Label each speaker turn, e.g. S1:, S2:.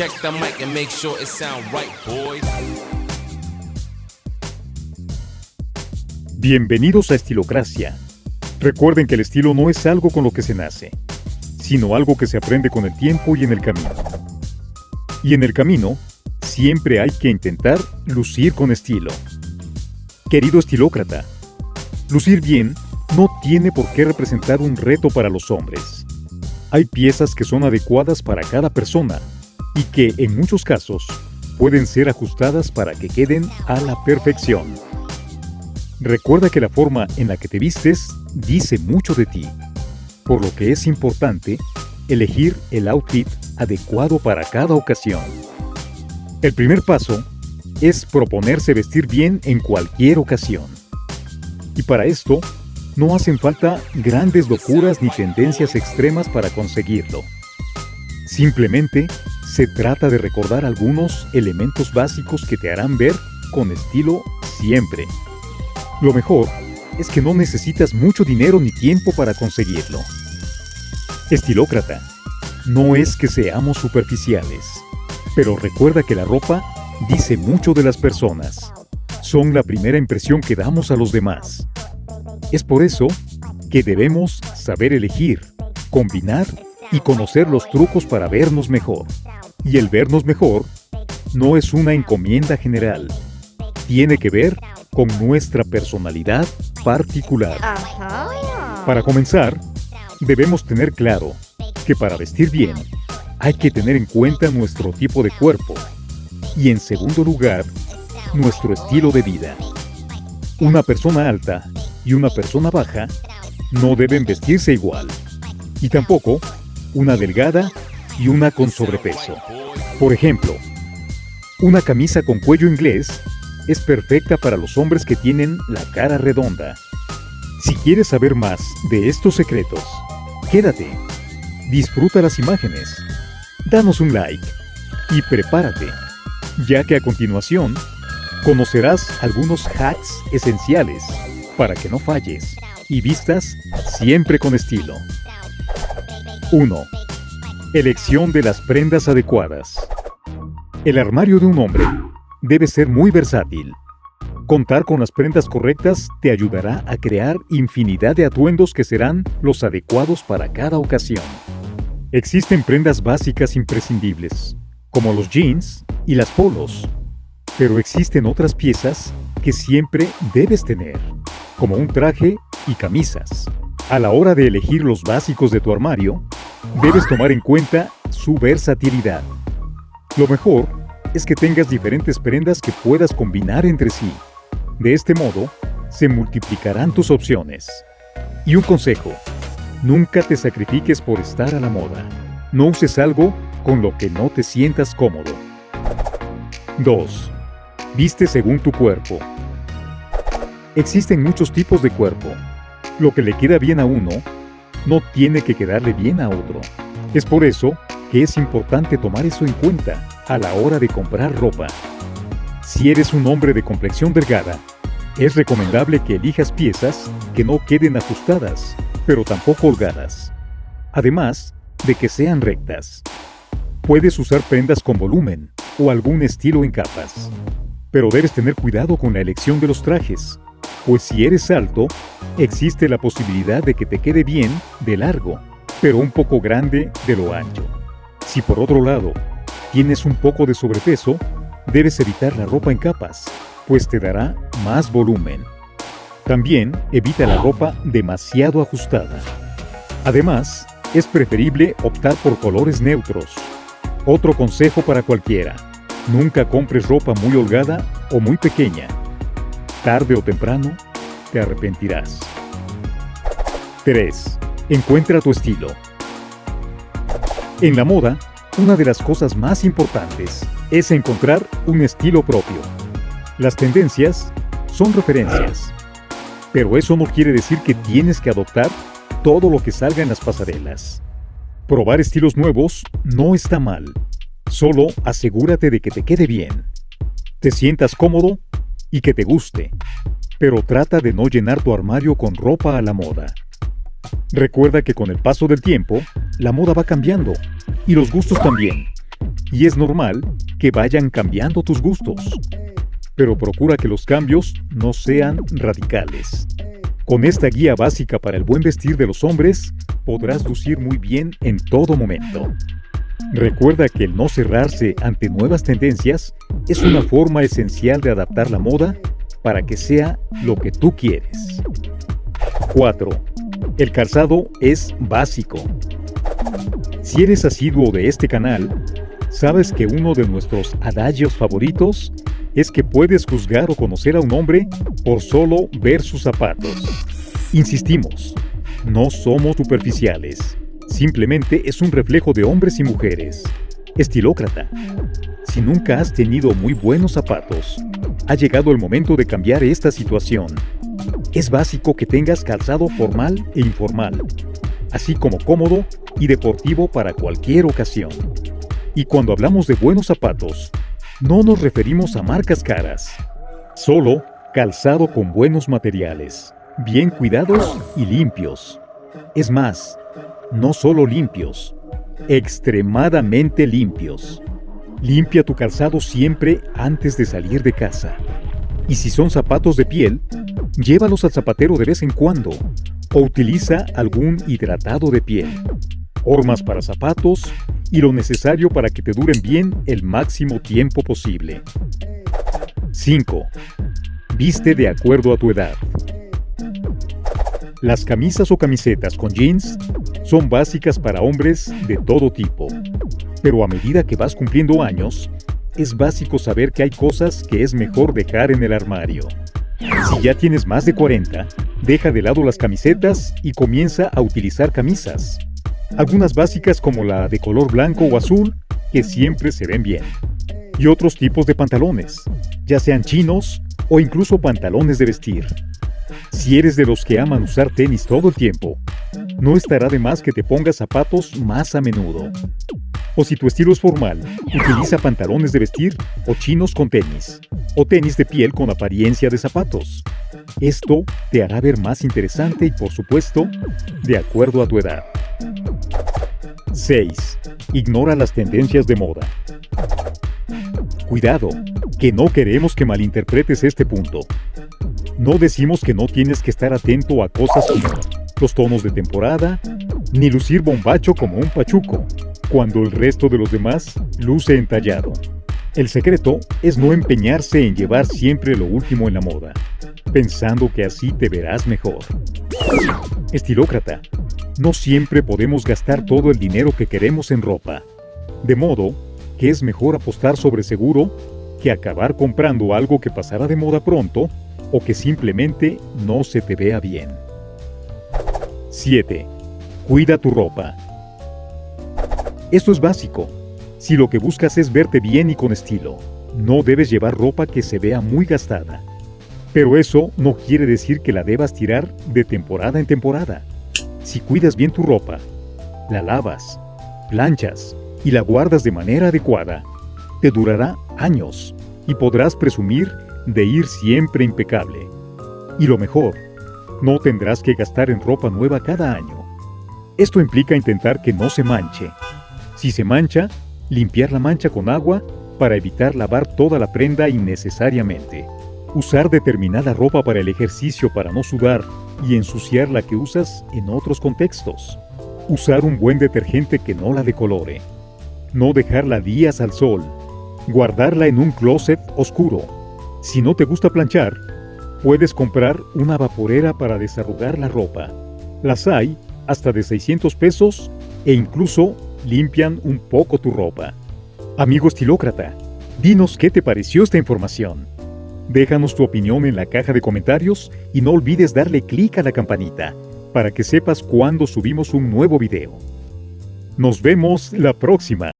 S1: Check the mic and make sure it sound right, boys.
S2: Bienvenidos a Estilocracia. Recuerden que el estilo no es algo con lo que se nace, sino algo que se aprende con el tiempo y en el camino. Y en el camino, siempre hay que intentar lucir con estilo. Querido estilócrata, lucir bien no tiene por qué representar un reto para los hombres. Hay piezas que son adecuadas para cada persona y que, en muchos casos, pueden ser ajustadas para que queden a la perfección. Recuerda que la forma en la que te vistes dice mucho de ti, por lo que es importante elegir el outfit adecuado para cada ocasión. El primer paso es proponerse vestir bien en cualquier ocasión. Y para esto, no hacen falta grandes locuras ni tendencias extremas para conseguirlo. Simplemente se trata de recordar algunos elementos básicos que te harán ver con estilo siempre. Lo mejor es que no necesitas mucho dinero ni tiempo para conseguirlo. Estilócrata, no es que seamos superficiales, pero recuerda que la ropa dice mucho de las personas. Son la primera impresión que damos a los demás. Es por eso que debemos saber elegir, combinar y conocer los trucos para vernos mejor. Y el vernos mejor no es una encomienda general. Tiene que ver con nuestra personalidad particular. Para comenzar, debemos tener claro que para vestir bien hay que tener en cuenta nuestro tipo de cuerpo y en segundo lugar, nuestro estilo de vida. Una persona alta y una persona baja no deben vestirse igual y tampoco una delgada y una con sobrepeso. Por ejemplo, una camisa con cuello inglés es perfecta para los hombres que tienen la cara redonda. Si quieres saber más de estos secretos, quédate, disfruta las imágenes, danos un like y prepárate, ya que a continuación conocerás algunos hacks esenciales para que no falles y vistas siempre con estilo. 1. Elección de las prendas adecuadas. El armario de un hombre debe ser muy versátil. Contar con las prendas correctas te ayudará a crear infinidad de atuendos que serán los adecuados para cada ocasión. Existen prendas básicas imprescindibles, como los jeans y las polos, pero existen otras piezas que siempre debes tener, como un traje y camisas. A la hora de elegir los básicos de tu armario, debes tomar en cuenta su versatilidad. Lo mejor es que tengas diferentes prendas que puedas combinar entre sí. De este modo, se multiplicarán tus opciones. Y un consejo, nunca te sacrifiques por estar a la moda. No uses algo con lo que no te sientas cómodo. 2. Viste según tu cuerpo. Existen muchos tipos de cuerpo. Lo que le queda bien a uno no tiene que quedarle bien a otro. Es por eso que es importante tomar eso en cuenta a la hora de comprar ropa. Si eres un hombre de complexión delgada, es recomendable que elijas piezas que no queden ajustadas, pero tampoco holgadas. Además de que sean rectas. Puedes usar prendas con volumen o algún estilo en capas. Pero debes tener cuidado con la elección de los trajes, pues si eres alto, existe la posibilidad de que te quede bien de largo, pero un poco grande de lo ancho. Si por otro lado tienes un poco de sobrepeso, debes evitar la ropa en capas, pues te dará más volumen. También evita la ropa demasiado ajustada. Además, es preferible optar por colores neutros. Otro consejo para cualquiera, nunca compres ropa muy holgada o muy pequeña. Tarde o temprano, te arrepentirás. 3. Encuentra tu estilo. En la moda, una de las cosas más importantes es encontrar un estilo propio. Las tendencias son referencias, pero eso no quiere decir que tienes que adoptar todo lo que salga en las pasarelas. Probar estilos nuevos no está mal, solo asegúrate de que te quede bien, te sientas cómodo y que te guste, pero trata de no llenar tu armario con ropa a la moda. Recuerda que con el paso del tiempo, la moda va cambiando y los gustos también. y es normal que vayan cambiando tus gustos. Pero procura que los cambios no sean radicales. Con esta guía básica para el buen vestir de los hombres, podrás lucir muy bien en todo momento. Recuerda que el no cerrarse ante nuevas tendencias es una forma esencial de adaptar la moda para que sea lo que tú quieres. 4. El calzado es básico. Si eres asiduo de este canal, sabes que uno de nuestros adagios favoritos es que puedes juzgar o conocer a un hombre por solo ver sus zapatos. Insistimos, no somos superficiales. Simplemente es un reflejo de hombres y mujeres. Estilócrata. Si nunca has tenido muy buenos zapatos, ha llegado el momento de cambiar esta situación. Es básico que tengas calzado formal e informal, así como cómodo y deportivo para cualquier ocasión. Y cuando hablamos de buenos zapatos, no nos referimos a marcas caras, solo calzado con buenos materiales, bien cuidados y limpios. Es más, no solo limpios, extremadamente limpios. Limpia tu calzado siempre antes de salir de casa. Y si son zapatos de piel, llévalos al zapatero de vez en cuando o utiliza algún hidratado de piel, hormas para zapatos y lo necesario para que te duren bien el máximo tiempo posible. 5. Viste de acuerdo a tu edad. Las camisas o camisetas con jeans son básicas para hombres de todo tipo, pero a medida que vas cumpliendo años, es básico saber que hay cosas que es mejor dejar en el armario. Si ya tienes más de 40, deja de lado las camisetas y comienza a utilizar camisas. Algunas básicas como la de color blanco o azul, que siempre se ven bien. Y otros tipos de pantalones, ya sean chinos o incluso pantalones de vestir. Si eres de los que aman usar tenis todo el tiempo, no estará de más que te pongas zapatos más a menudo. O si tu estilo es formal, utiliza pantalones de vestir o chinos con tenis, o tenis de piel con apariencia de zapatos. Esto te hará ver más interesante y por supuesto, de acuerdo a tu edad. 6. Ignora las tendencias de moda. Cuidado, que no queremos que malinterpretes este punto. No decimos que no tienes que estar atento a cosas como los tonos de temporada, ni lucir bombacho como un pachuco, cuando el resto de los demás luce entallado. El secreto es no empeñarse en llevar siempre lo último en la moda, pensando que así te verás mejor. Estilócrata, no siempre podemos gastar todo el dinero que queremos en ropa, de modo que es mejor apostar sobre seguro que acabar comprando algo que pasará de moda pronto o que simplemente no se te vea bien. 7. Cuida tu ropa. Esto es básico. Si lo que buscas es verte bien y con estilo, no debes llevar ropa que se vea muy gastada. Pero eso no quiere decir que la debas tirar de temporada en temporada. Si cuidas bien tu ropa, la lavas, planchas y la guardas de manera adecuada, te durará años y podrás presumir de ir siempre impecable. Y lo mejor, no tendrás que gastar en ropa nueva cada año. Esto implica intentar que no se manche. Si se mancha, limpiar la mancha con agua para evitar lavar toda la prenda innecesariamente. Usar determinada ropa para el ejercicio para no sudar y ensuciar la que usas en otros contextos. Usar un buen detergente que no la decolore. No dejarla días al sol. Guardarla en un closet oscuro si no te gusta planchar, puedes comprar una vaporera para desarrugar la ropa. Las hay hasta de 600 pesos e incluso limpian un poco tu ropa. Amigo estilócrata, dinos qué te pareció esta información. Déjanos tu opinión en la caja de comentarios y no olvides darle clic a la campanita para que sepas cuando subimos un nuevo video. Nos vemos la próxima.